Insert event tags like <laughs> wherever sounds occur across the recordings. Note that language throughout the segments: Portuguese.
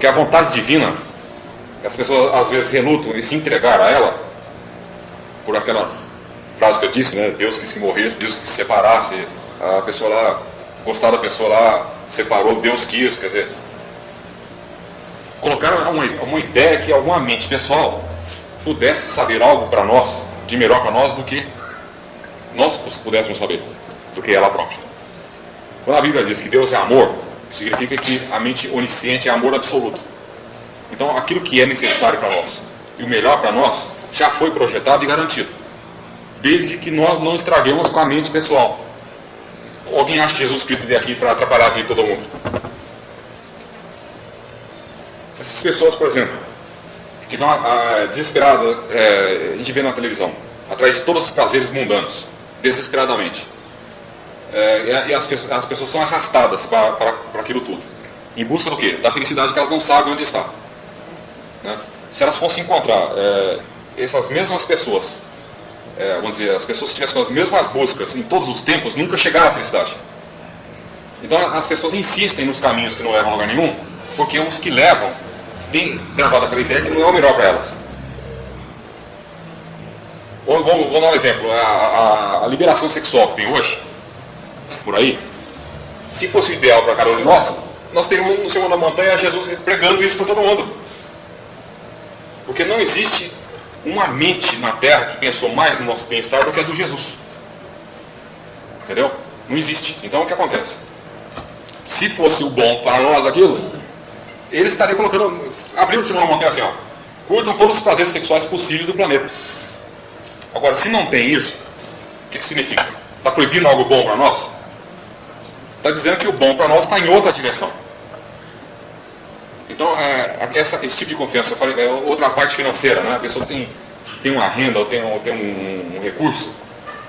Porque a vontade divina, as pessoas às vezes relutam em se entregar a ela, por aquelas frases que eu disse, né? Deus que se morresse, Deus que se separasse, a pessoa lá, gostar da pessoa lá, separou, Deus quis, quer dizer. Colocaram uma, uma ideia que alguma mente pessoal pudesse saber algo para nós, de melhor para nós do que nós pudéssemos saber, do que ela própria. Quando a Bíblia diz que Deus é amor, significa que a mente onisciente é amor absoluto. Então aquilo que é necessário para nós e o melhor para nós já foi projetado e garantido. Desde que nós não estraguemos com a mente pessoal. Alguém acha que Jesus Cristo veio aqui para atrapalhar a vida de todo mundo? Essas pessoas, por exemplo, que estão ah, desesperadas, é, a gente vê na televisão, atrás de todos os prazeres mundanos, desesperadamente. É, e as, as, pessoas são arrastadas para, para, para aquilo tudo. Em busca do quê? Da felicidade que elas não sabem onde está. Né? Se elas fossem encontrar é, essas mesmas pessoas, é, vamos dizer, as pessoas tivessem as mesmas buscas em todos os tempos, nunca chegaram à felicidade. Então as pessoas insistem nos caminhos que não levam a lugar nenhum, porque os que levam têm gravado aquela ideia que não é o melhor para elas. Vou, vou, vou, dar um exemplo. A, a, a, liberação sexual que tem hoje, por aí, se fosse ideal para cada um de nós, nós teríamos no Senhor da Montanha Jesus pregando isso para todo mundo. Porque não existe uma mente na Terra que pensou mais no nosso bem-estar do que a do Jesus. Entendeu? Não existe. Então o que acontece? Se fosse o bom para nós aquilo, ele estaria colocando. Abriu o Senhor da Montanha assim, ó. Curtam todos os prazeres sexuais possíveis do planeta. Agora, se não tem isso, o que, que significa? Está proibindo algo bom para nós? Está dizendo que o bom para nós está em outra direção. Então, é, essa, esse tipo de confiança, eu falei, é outra parte financeira, né? A pessoa tem, tem uma renda ou tem, ou tem um, um, recurso,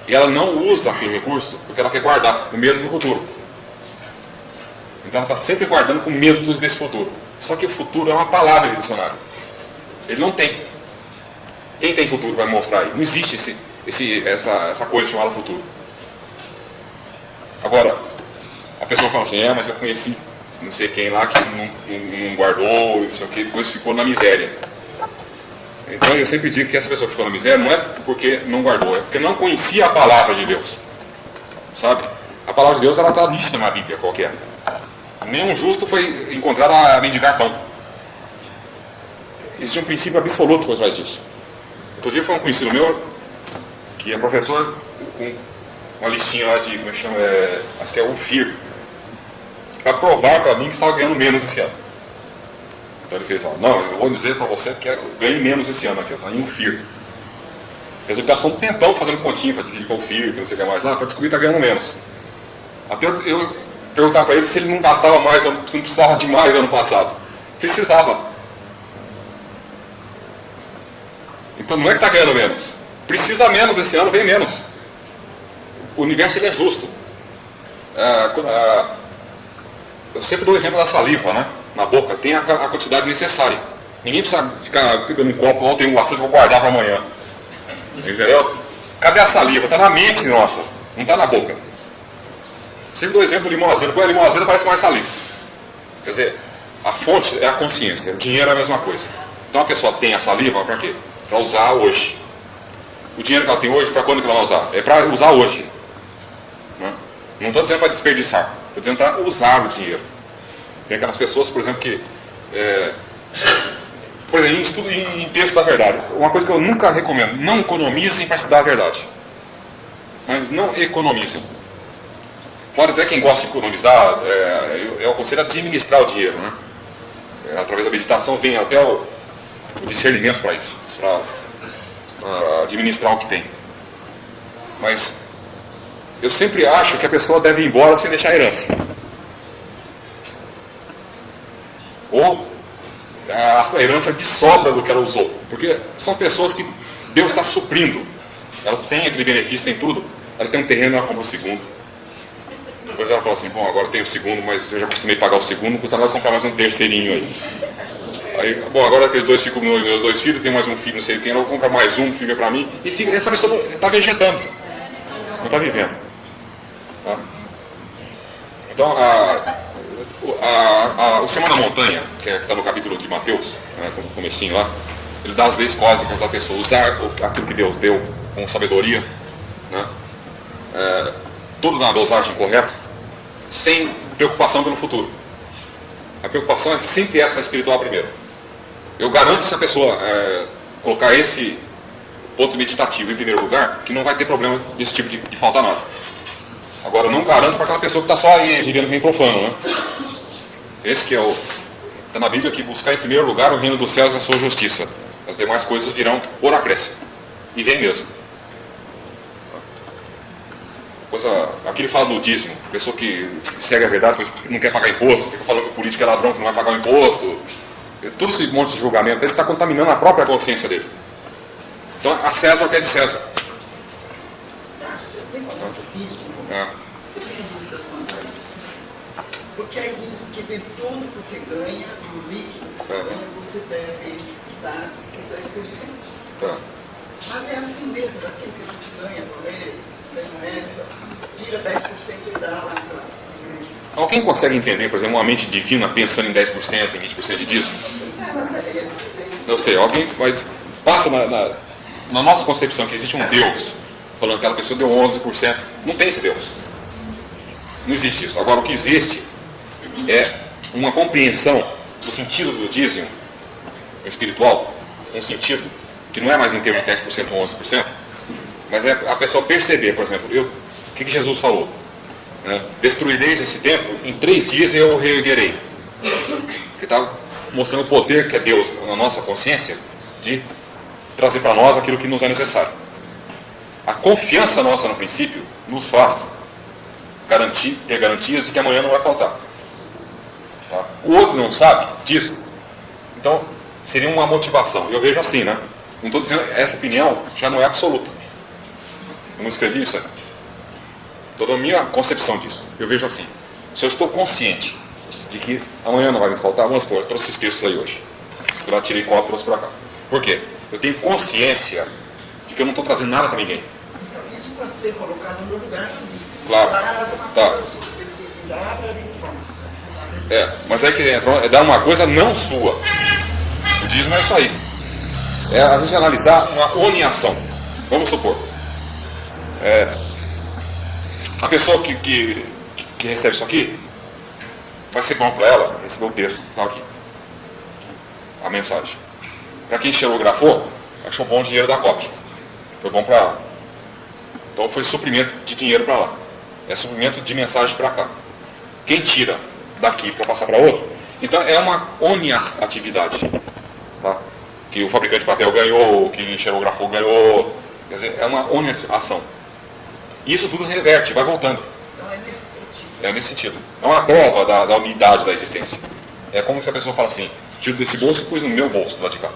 e ela não usa aquele recurso porque ela quer guardar, com medo do futuro. Então ela está sempre guardando com medo desse futuro. Só que o futuro é uma palavra de dicionário. Ele não tem. Quem tem futuro vai mostrar aí. Não existe esse, esse, essa, essa coisa chamada futuro. Agora, pessoa fala assim, é, mas eu conheci não sei quem lá que não, não, não guardou, isso aqui, depois ficou na miséria. Então eu sempre digo que essa pessoa que ficou na miséria não é porque não guardou, é porque não conhecia a palavra de Deus. Sabe? A palavra de Deus ela está lista na Bíblia qualquer. Nenhum justo foi encontrado a mendigar pão. Existe um princípio absoluto por trás disso. Outro dia foi um conhecido meu, que é professor, com uma listinha lá de, como é chama, é, acho que é o FIR, para provar para mim que estava ganhando menos esse ano. Então ele fez, não, eu vou dizer para você que eu ganhei menos esse ano aqui, está em um FIR. Resultação tentão fazendo continha para dividir com o FIR, que não sei o que mais lá, para descobrir que está ganhando menos. Até eu, eu perguntar para ele se ele não gastava mais, se não precisava de mais ano passado. Precisava. Então não é que está ganhando menos. Precisa menos esse ano, vem menos. O universo ele é justo. Ah, ah, eu sempre dou o exemplo da saliva, né? Na boca, tem a, a quantidade necessária. Ninguém precisa ficar pegando um copo, ou tem um bastante, vou guardar para amanhã. Entendeu? Cadê a saliva? Está na mente nossa, não está na boca. Sempre dou o exemplo do limão azedo. Põe a limão azedo, parece mais saliva. Quer dizer, a fonte é a consciência, o dinheiro é a mesma coisa. Então a pessoa tem a saliva para quê? Para usar hoje. O dinheiro que ela tem hoje, para quando que ela vai usar? É para usar hoje. Né? Não estou dizendo para desperdiçar. Dizendo para usar o dinheiro. Tem aquelas pessoas, por exemplo, que. É, por exemplo, em estudo em texto da verdade. Uma coisa que eu nunca recomendo: não economizem para estudar a verdade. Mas não economizem. Pode até quem gosta de economizar, é, eu, eu aconselho a administrar o dinheiro. Né? É, através da meditação vem até o, o discernimento para isso, para administrar o que tem. Mas eu sempre acho que a pessoa deve ir embora sem deixar herança. Ou a herança de sobra do que ela usou. Porque são pessoas que Deus está suprindo. Ela tem aquele benefício, tem tudo. Ela tem um terreno, ela compra o segundo. Depois ela fala assim, bom, agora tem o segundo, mas eu já costumei pagar o segundo, custa nada comprar mais um terceirinho aí. Aí, bom, agora aqueles dois ficam meus dois filhos, tem mais um filho, não sei quem, eu vou comprar mais um, fica para mim, e fica, essa pessoa está vegetando, não está vivendo. Tá? Então, a, a, a, o Sermão da Montanha, que é, está no capítulo de Mateus, né, como comecinho lá, ele dá as leis cósmicas da pessoa, usar aquilo que Deus deu com sabedoria, né, é, tudo na dosagem correta, sem preocupação pelo futuro. A preocupação é sempre essa espiritual primeiro. Eu garanto se a pessoa é, colocar esse ponto meditativo em primeiro lugar, que não vai ter problema desse tipo de, de falta nada. Agora, não garanto para aquela pessoa que está só aí vivendo bem profano, né? Esse que é o. Está na Bíblia que buscar em primeiro lugar o reino dos céus e a sua justiça. As demais coisas virão por acréscimo. E vem mesmo. Coisa, aqui ele fala do dízimo. Pessoa que segue a verdade, mas não quer pagar imposto, fica falando que o político é ladrão, que não vai pagar o imposto. Todo esse monte de julgamento, ele está contaminando a própria consciência dele. Então, a César o que é de César. É. Porque aí de tudo que você ganha, do líquido que você ganha, você deve dar 10%. Tá. Mas é assim mesmo, daquilo que a gente ganha por mês, ganha extra, tira 10% e dá lá para Alguém consegue entender, por exemplo, uma mente divina pensando em 10%, em 20% de dízimo? Eu sei, alguém vai, passa na, na, na nossa concepção que existe um Deus falando que aquela pessoa deu 11%. Não tem esse Deus. Não existe isso. Agora, o que existe é uma compreensão do sentido do dízimo espiritual, um sentido que não é mais em termos de 10% ou 11%, mas é a pessoa perceber, por exemplo, eu, o que, que Jesus falou? Né? Destruireis esse templo, em três dias eu o reerguerei. Ele está mostrando o poder que é Deus na nossa consciência de trazer para nós aquilo que nos é necessário. A confiança nossa no princípio nos faz garantir, ter garantias de que amanhã não vai faltar. O outro não sabe disso. Então, seria uma motivação. Eu vejo assim, né? Não estou dizendo essa opinião já não é absoluta. Eu não escrevi isso aí. Toda a minha concepção disso. Eu vejo assim. Se eu estou consciente de que amanhã não vai me faltar, vamos supor, eu trouxe esses textos aí hoje. Eu lá tirei copo e trouxe para cá. Por quê? Eu tenho consciência de que eu não estou trazendo nada para ninguém. Então, isso pode ser colocado no lugar Claro. Tá. É, mas é que entra, é dar uma coisa não sua. O dízimo é isso aí. É a gente analisar uma uniação. Vamos supor. É, a pessoa que, que, que recebe isso aqui, vai ser bom para ela receber o texto, tá aqui. A mensagem. Para quem xerografou, achou bom o dinheiro da cópia. Foi bom para ela. Então foi suprimento de dinheiro para lá. É suprimento de mensagem para cá. Quem tira daqui para passar para outro, então é uma atividade. Tá? Que o fabricante de papel ganhou, que o xerografou ganhou. Quer dizer, é uma ação. Isso tudo reverte, vai voltando. É nesse sentido. É nesse sentido. É uma prova da, da unidade da existência. É como se a pessoa fala assim, tiro desse bolso e pus no meu bolso do lado de cá.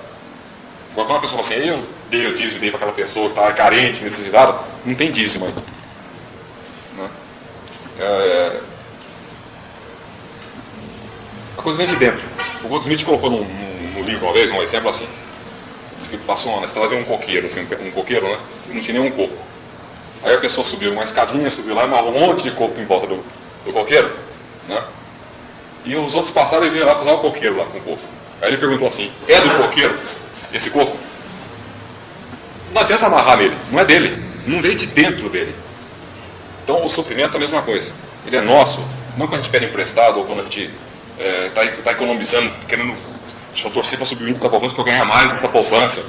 Agora quando uma pessoa fala assim, eu dei o dízimo, dei para aquela pessoa que está carente, necessitada, não tem dízimo aí. Né? É... A coisa vem de dentro. O Goldsmith colocou no, no, livro uma vez um exemplo assim. Diz que passou uma estrada de um coqueiro, assim, um coqueiro, né? Não tinha nenhum coco. Aí a pessoa subiu uma escadinha, subiu lá um monte de coco em volta do, do coqueiro, né? E os outros passaram e viram lá fazer o coqueiro lá com o coco. Aí ele perguntou assim, é do coqueiro esse coco? Não adianta amarrar nele, não é dele, não veio de dentro dele. Então o suprimento é a mesma coisa. Ele é nosso, não quando a gente pede emprestado ou quando a gente é, tá economizando, querendo, deixa eu torcer para subir o índice da poupança para eu ganhar mais dessa poupança.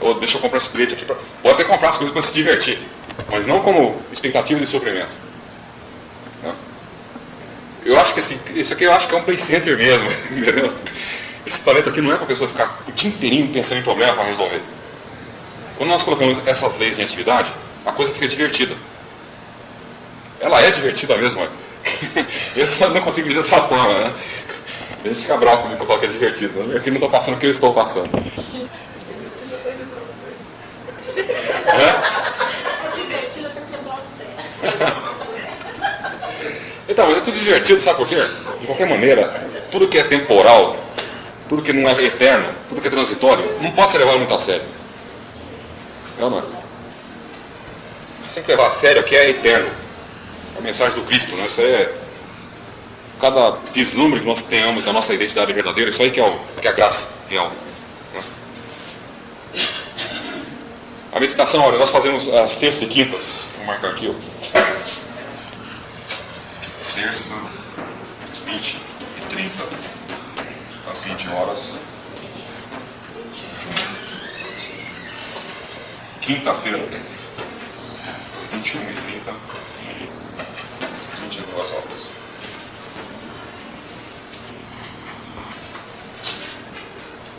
Ou deixa eu comprar esse bilhete aqui. Pra... Pode até comprar as coisas para se divertir, mas não como expectativa de suprimento. Não? Eu acho que esse, isso aqui eu acho que é um play center mesmo, <laughs> entendeu? Esse planeta aqui não é para a pessoa ficar o dia inteirinho pensando em problema para resolver. Quando nós colocamos essas leis em atividade, a coisa fica divertida. Ela é divertida mesmo, é. <laughs> Eu só não consigo dizer dessa forma, né? A gente fica bravo comigo que eu falo que é divertido. Né? Aqui não estou passando o que eu estou passando. É <laughs> Então, mas é tudo divertido, sabe por quê? De qualquer maneira, tudo que é temporal, tudo que não é eterno, tudo que é transitório, não pode ser levado muito a sério. Não, não é? Você tem que levar a sério o que é eterno. Mensagem do Cristo, né? Isso é. cada vislumbre que nós tenhamos da nossa identidade verdadeira, isso aí que é, o, que é a graça real. Né? A meditação, olha, nós fazemos as terças e quintas, vou marcar aqui, ó. Terça, 20 e 30, às 20 horas. Quinta-feira, às 21 30, 22 horas.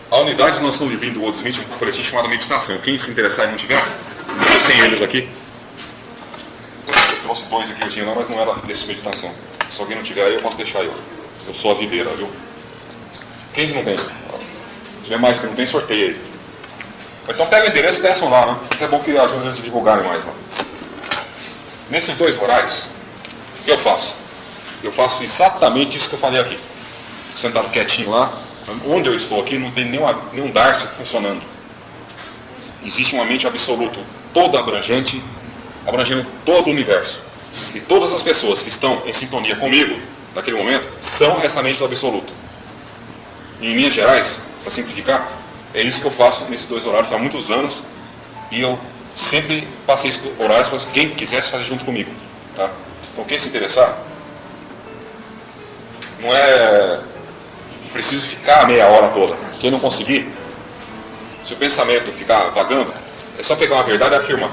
A unidade vivendo o Walt Smith, um coletivo chamado Meditação. Quem se interessar e não tiver, eu sem eles aqui. Eu trouxe dois aqui, eu tinha lá, mas não era desse meditação. Se alguém não tiver aí, eu posso deixar eu. Eu sou a videira, viu? Quem que não tem? Se tiver mais que não tem, sorteia aí. Então pega o endereço e peçam lá, né? É bom que ajude eles a divulgarem mais lá. Nesses dois horários, eu faço? Eu faço exatamente isso que eu falei aqui. Sentado quietinho lá, onde eu estou aqui não tem nenhuma, nenhum Darcy funcionando. Existe uma mente absoluta, toda abrangente, abrangendo todo o universo. E todas as pessoas que estão em sintonia comigo, naquele momento, são essa mente do absoluto. E em linhas gerais, para simplificar, é isso que eu faço nesses dois horários há muitos anos. E eu sempre passei esses horários para quem quisesse fazer junto comigo. Tá? Então quem se interessar, não é preciso ficar a meia hora toda. Quem não conseguir, se o pensamento ficar vagando, é só pegar uma verdade e afirmar.